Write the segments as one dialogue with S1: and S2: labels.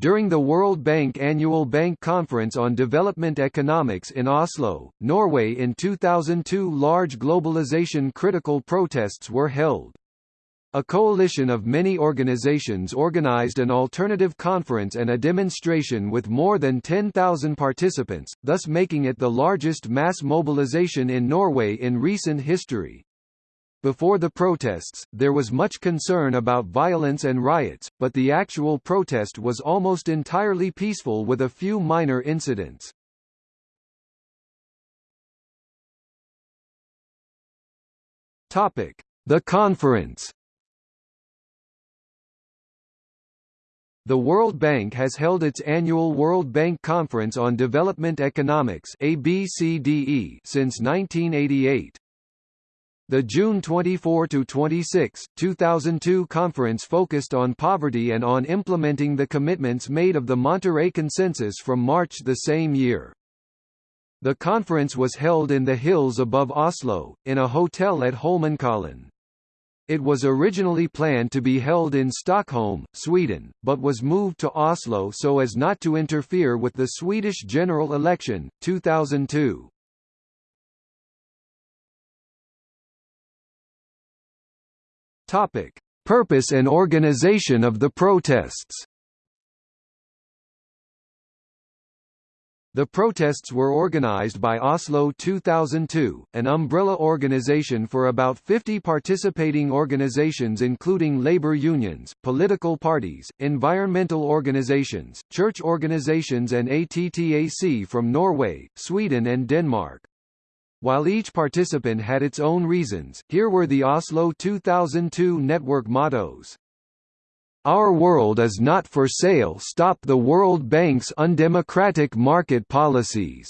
S1: During the World Bank Annual Bank Conference on Development Economics in Oslo, Norway in 2002 large globalization critical protests were held. A coalition of many organizations organized an alternative conference and a demonstration with more than 10,000 participants, thus making it the largest mass mobilization in Norway in recent history. Before the protests, there was much concern about violence and riots, but the actual protest was almost entirely peaceful with a few minor incidents. Topic: The conference. The World Bank has held its annual World Bank Conference on Development Economics (ABCDE) since 1988. The June 24–26, 2002 conference focused on poverty and on implementing the commitments made of the Monterrey Consensus from March the same year. The conference was held in the hills above Oslo, in a hotel at Holmenkollen. It was originally planned to be held in Stockholm, Sweden, but was moved to Oslo so as not to interfere with the Swedish general election, 2002. Topic: Purpose and organization of the protests. The protests were organized by Oslo 2002, an umbrella organization for about 50 participating organizations including labor unions, political parties, environmental organizations, church organizations and ATTAC from Norway, Sweden and Denmark. While each participant had its own reasons, here were the Oslo 2002 network mottos. Our world is not for sale Stop the World Bank's undemocratic market policies.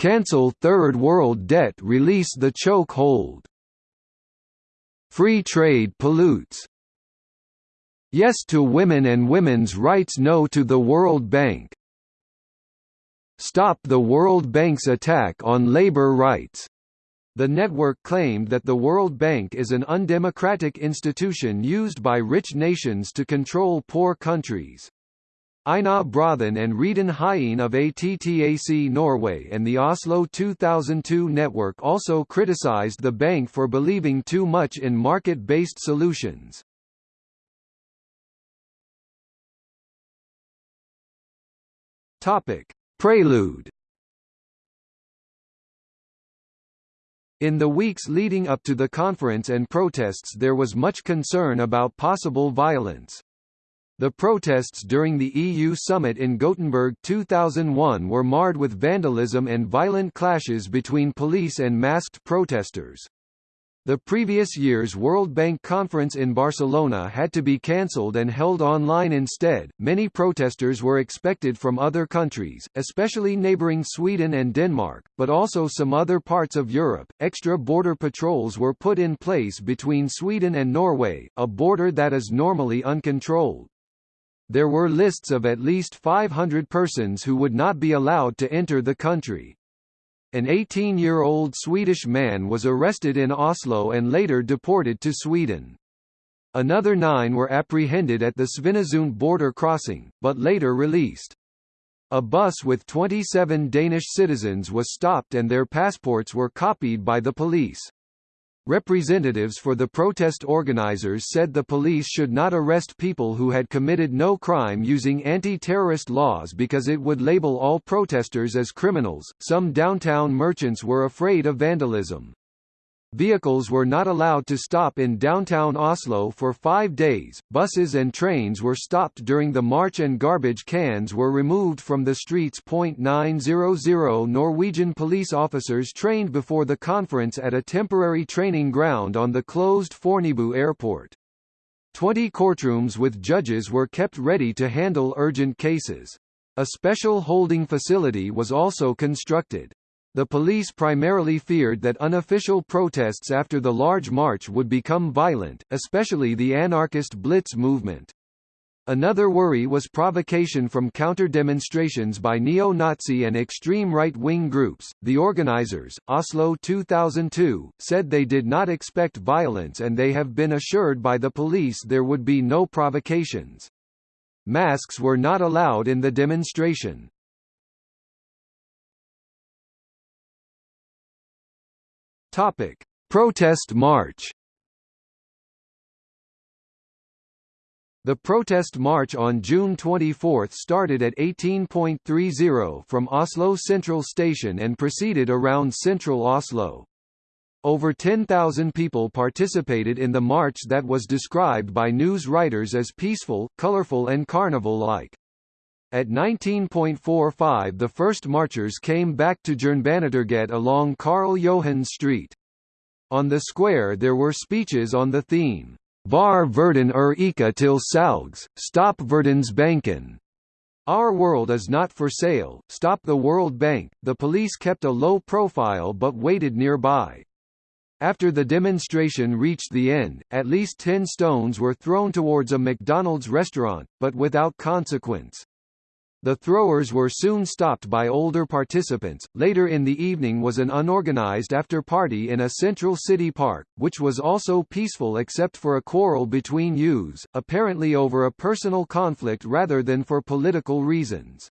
S1: Cancel Third World debt Release the choke hold. Free trade pollutes. Yes to women and women's rights No to the World Bank Stop the World Bank's attack on labor rights. The network claimed that the World Bank is an undemocratic institution used by rich nations to control poor countries. Einar Bråthen and Reidun Hien of ATTAC Norway and the Oslo 2002 network also criticized the bank for believing too much in market-based solutions. Topic: Prelude In the weeks leading up to the conference and protests there was much concern about possible violence. The protests during the EU summit in Gothenburg 2001 were marred with vandalism and violent clashes between police and masked protesters. The previous year's World Bank conference in Barcelona had to be cancelled and held online instead. Many protesters were expected from other countries, especially neighboring Sweden and Denmark, but also some other parts of Europe. Extra border patrols were put in place between Sweden and Norway, a border that is normally uncontrolled. There were lists of at least 500 persons who would not be allowed to enter the country. An 18-year-old Swedish man was arrested in Oslo and later deported to Sweden. Another nine were apprehended at the Svinesund border crossing, but later released. A bus with 27 Danish citizens was stopped and their passports were copied by the police. Representatives for the protest organizers said the police should not arrest people who had committed no crime using anti-terrorist laws because it would label all protesters as criminals. Some downtown merchants were afraid of vandalism. Vehicles were not allowed to stop in downtown Oslo for five days, buses and trains were stopped during the march and garbage cans were removed from the streets. 900 Norwegian police officers trained before the conference at a temporary training ground on the closed Fornebu airport. Twenty courtrooms with judges were kept ready to handle urgent cases. A special holding facility was also constructed. The police primarily feared that unofficial protests after the large march would become violent, especially the anarchist Blitz movement. Another worry was provocation from counter-demonstrations by neo-Nazi and extreme right-wing groups. The organizers, Oslo 2002, said they did not expect violence and they have been assured by the police there would be no provocations. Masks were not allowed in the demonstration. Topic: Protest March. The protest march on June 24 started at 18.30 from Oslo Central Station and proceeded around central Oslo. Over 10,000 people participated in the march that was described by news writers as peaceful, colorful and carnival-like. At 19.45 the first marchers came back to Jernbanetorget along Karl Johan Street. On the square there were speeches on the theme, Var verden er ikke til salgs, stop Verdensbanken. Our world is not for sale, stop the World Bank. The police kept a low profile but waited nearby. After the demonstration reached the end, at least ten stones were thrown towards a McDonald's restaurant, but without consequence. The throwers were soon stopped by older participants. Later in the evening was an unorganized after party in a central city park, which was also peaceful except for a quarrel between youths, apparently over a personal conflict rather than for political reasons.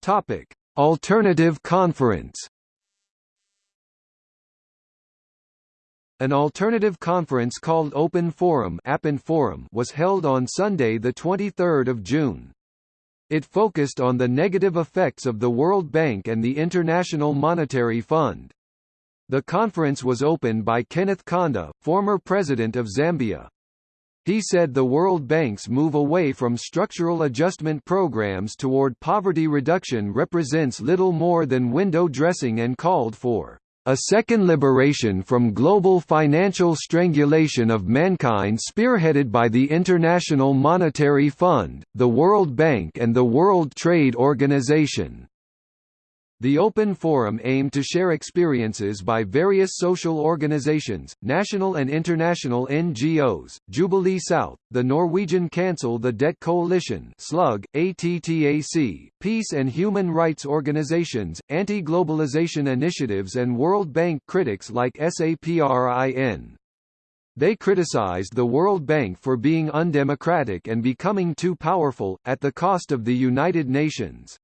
S1: Topic: Alternative Conference An alternative conference called Open Forum, Appen Forum was held on Sunday 23 June. It focused on the negative effects of the World Bank and the International Monetary Fund. The conference was opened by Kenneth Kaunda, former president of Zambia. He said the World Bank's move away from structural adjustment programs toward poverty reduction represents little more than window dressing and called for a second liberation from global financial strangulation of mankind spearheaded by the International Monetary Fund, the World Bank and the World Trade Organization. The Open Forum aimed to share experiences by various social organizations, national and international NGOs, Jubilee South, the Norwegian Cancel the Debt Coalition SLUG, ATTAC, peace and human rights organizations, anti-globalization initiatives and World Bank critics like SAPRIN. They criticized the World Bank for being undemocratic and becoming too powerful, at the cost of the United Nations.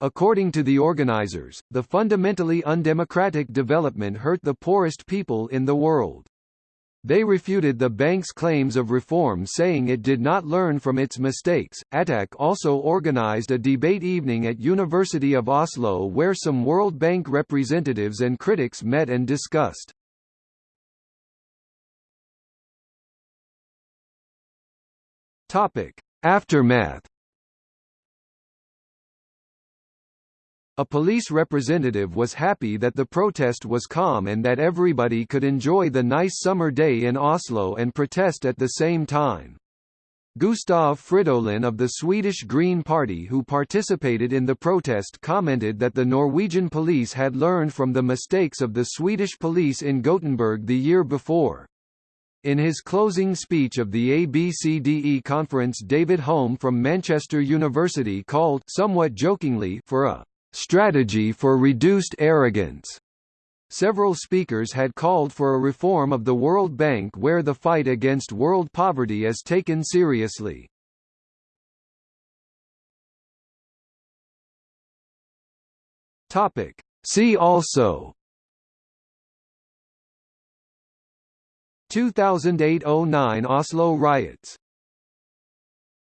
S1: According to the organizers, the fundamentally undemocratic development hurt the poorest people in the world. They refuted the bank's claims of reform saying it did not learn from its mistakes. ATTAC also organized a debate evening at University of Oslo where some World Bank representatives and critics met and discussed. Topic: Aftermath A police representative was happy that the protest was calm and that everybody could enjoy the nice summer day in Oslo and protest at the same time. Gustav Fridolin of the Swedish Green Party who participated in the protest commented that the Norwegian police had learned from the mistakes of the Swedish police in Gothenburg the year before. In his closing speech of the ABCDE conference David Hulme from Manchester University called somewhat jokingly for a strategy for reduced arrogance. Several speakers had called for a reform of the World Bank where the fight against world poverty is taken seriously. Topic. See also 2008–09 Oslo riots